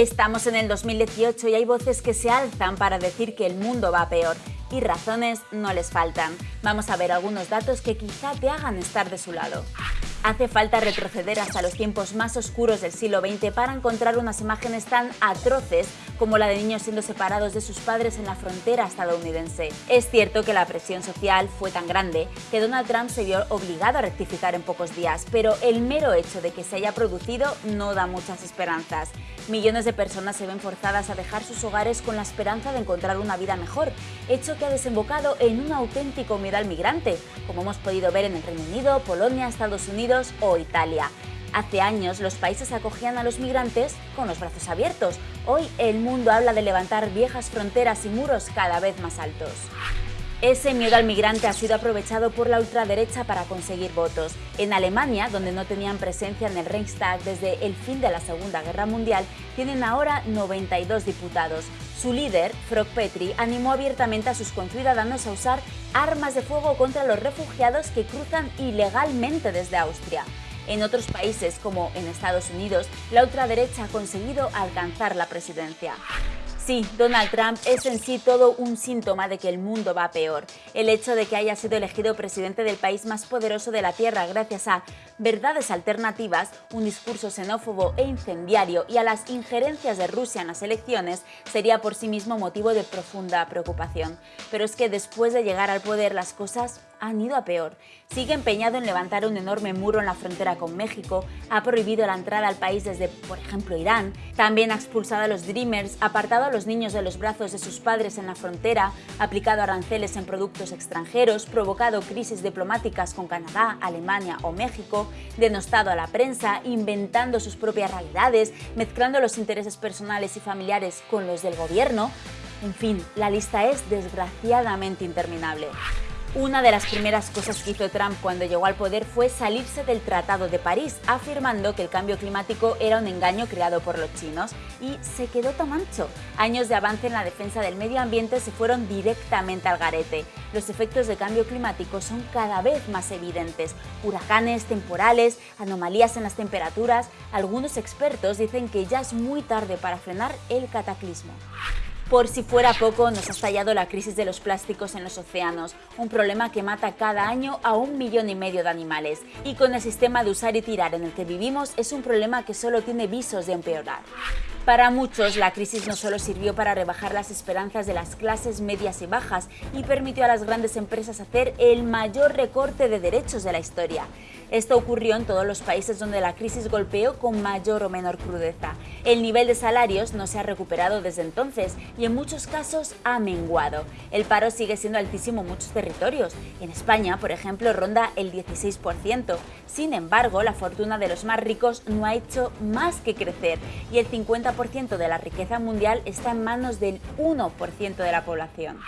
Estamos en el 2018 y hay voces que se alzan para decir que el mundo va peor y razones no les faltan. Vamos a ver algunos datos que quizá te hagan estar de su lado. Hace falta retroceder hasta los tiempos más oscuros del siglo XX para encontrar unas imágenes tan atroces como la de niños siendo separados de sus padres en la frontera estadounidense. Es cierto que la presión social fue tan grande que Donald Trump se vio obligado a rectificar en pocos días, pero el mero hecho de que se haya producido no da muchas esperanzas. Millones de personas se ven forzadas a dejar sus hogares con la esperanza de encontrar una vida mejor, hecho que ha desembocado en un auténtico miedo al migrante, como hemos podido ver en el Reino Unido, Polonia, Estados Unidos o Italia. Hace años los países acogían a los migrantes con los brazos abiertos. Hoy el mundo habla de levantar viejas fronteras y muros cada vez más altos. Ese miedo al migrante ha sido aprovechado por la ultraderecha para conseguir votos. En Alemania, donde no tenían presencia en el Reichstag desde el fin de la Segunda Guerra Mundial, tienen ahora 92 diputados. Su líder, Frog Petri, animó abiertamente a sus conciudadanos a usar armas de fuego contra los refugiados que cruzan ilegalmente desde Austria. En otros países, como en Estados Unidos, la ultraderecha ha conseguido alcanzar la presidencia. Sí, Donald Trump es en sí todo un síntoma de que el mundo va peor. El hecho de que haya sido elegido presidente del país más poderoso de la Tierra gracias a verdades alternativas, un discurso xenófobo e incendiario y a las injerencias de Rusia en las elecciones sería por sí mismo motivo de profunda preocupación. Pero es que después de llegar al poder las cosas han ido a peor. Sigue empeñado en levantar un enorme muro en la frontera con México, ha prohibido la entrada al país desde, por ejemplo, Irán, también ha expulsado a los Dreamers, apartado a los niños de los brazos de sus padres en la frontera, aplicado aranceles en productos extranjeros, provocado crisis diplomáticas con Canadá, Alemania o México, denostado a la prensa, inventando sus propias realidades, mezclando los intereses personales y familiares con los del gobierno. En fin, la lista es desgraciadamente interminable. Una de las primeras cosas que hizo Trump cuando llegó al poder fue salirse del Tratado de París, afirmando que el cambio climático era un engaño creado por los chinos, y se quedó tan ancho. Años de avance en la defensa del medio ambiente se fueron directamente al garete. Los efectos de cambio climático son cada vez más evidentes. Huracanes, temporales, anomalías en las temperaturas... Algunos expertos dicen que ya es muy tarde para frenar el cataclismo. Por si fuera poco, nos ha estallado la crisis de los plásticos en los océanos, un problema que mata cada año a un millón y medio de animales. Y con el sistema de usar y tirar en el que vivimos, es un problema que solo tiene visos de empeorar. Para muchos, la crisis no solo sirvió para rebajar las esperanzas de las clases medias y bajas y permitió a las grandes empresas hacer el mayor recorte de derechos de la historia. Esto ocurrió en todos los países donde la crisis golpeó con mayor o menor crudeza. El nivel de salarios no se ha recuperado desde entonces y en muchos casos ha menguado. El paro sigue siendo altísimo en muchos territorios. En España, por ejemplo, ronda el 16%. Sin embargo, la fortuna de los más ricos no ha hecho más que crecer y el 50% de la riqueza mundial está en manos del 1% de la población.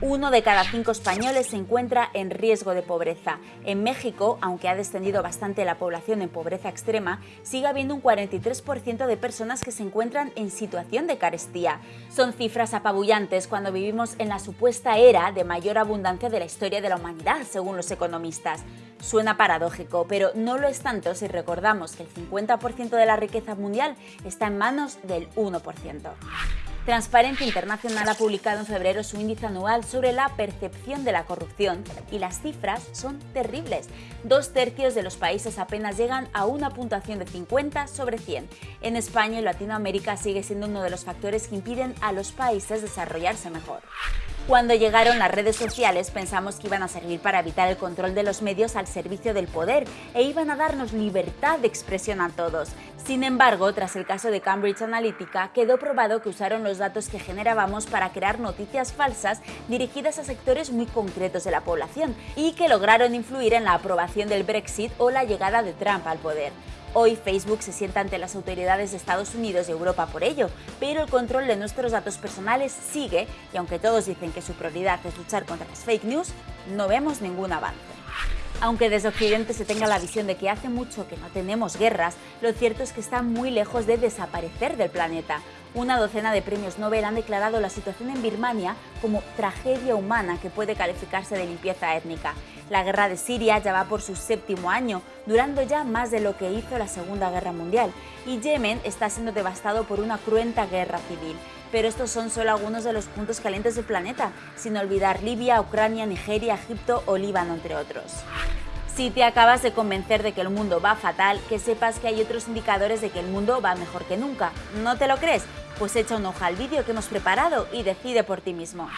Uno de cada cinco españoles se encuentra en riesgo de pobreza. En México, aunque ha descendido bastante la población en pobreza extrema, sigue habiendo un 43% de personas que se encuentran en situación de carestía. Son cifras apabullantes cuando vivimos en la supuesta era de mayor abundancia de la historia de la humanidad, según los economistas. Suena paradójico, pero no lo es tanto si recordamos que el 50% de la riqueza mundial está en manos del 1%. Transparencia Internacional ha publicado en febrero su índice anual sobre la percepción de la corrupción y las cifras son terribles. Dos tercios de los países apenas llegan a una puntuación de 50 sobre 100. En España y Latinoamérica sigue siendo uno de los factores que impiden a los países desarrollarse mejor. Cuando llegaron las redes sociales pensamos que iban a servir para evitar el control de los medios al servicio del poder e iban a darnos libertad de expresión a todos. Sin embargo, tras el caso de Cambridge Analytica, quedó probado que usaron los datos que generábamos para crear noticias falsas dirigidas a sectores muy concretos de la población y que lograron influir en la aprobación del Brexit o la llegada de Trump al poder. Hoy Facebook se sienta ante las autoridades de Estados Unidos y Europa por ello, pero el control de nuestros datos personales sigue y aunque todos dicen que su prioridad es luchar contra las fake news, no vemos ningún avance. Aunque desde Occidente se tenga la visión de que hace mucho que no tenemos guerras, lo cierto es que están muy lejos de desaparecer del planeta. Una docena de premios Nobel han declarado la situación en Birmania como tragedia humana que puede calificarse de limpieza étnica. La guerra de Siria ya va por su séptimo año, durando ya más de lo que hizo la Segunda Guerra Mundial, y Yemen está siendo devastado por una cruenta guerra civil. Pero estos son solo algunos de los puntos calientes del planeta, sin olvidar Libia, Ucrania, Nigeria, Egipto o Líbano, entre otros. Si te acabas de convencer de que el mundo va fatal, que sepas que hay otros indicadores de que el mundo va mejor que nunca. ¿No te lo crees? Pues echa un ojo al vídeo que hemos preparado y decide por ti mismo.